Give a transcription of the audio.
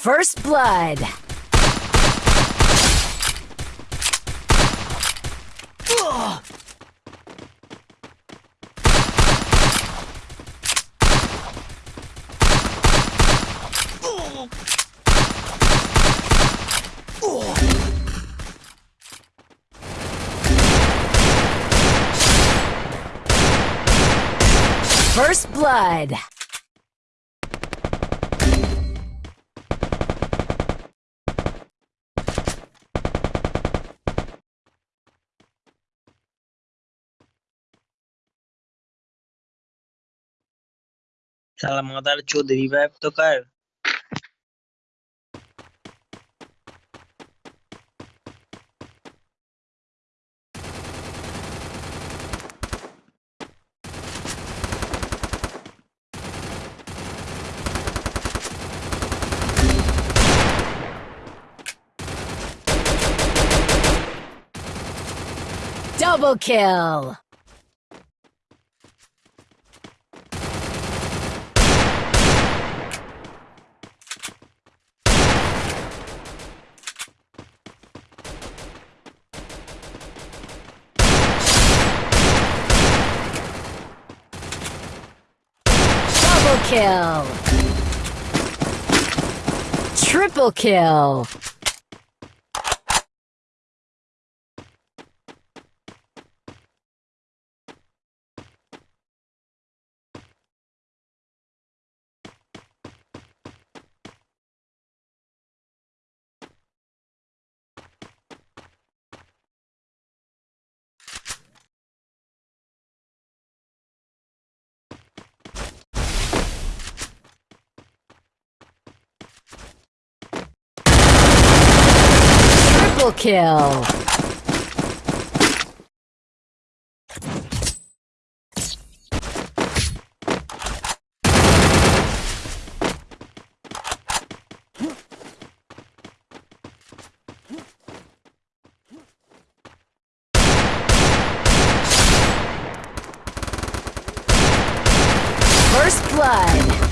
First blood. First blood. শালা mother Chowdhury revive তো কর Double kill! Kill. Triple kill. Triple kill. First blood.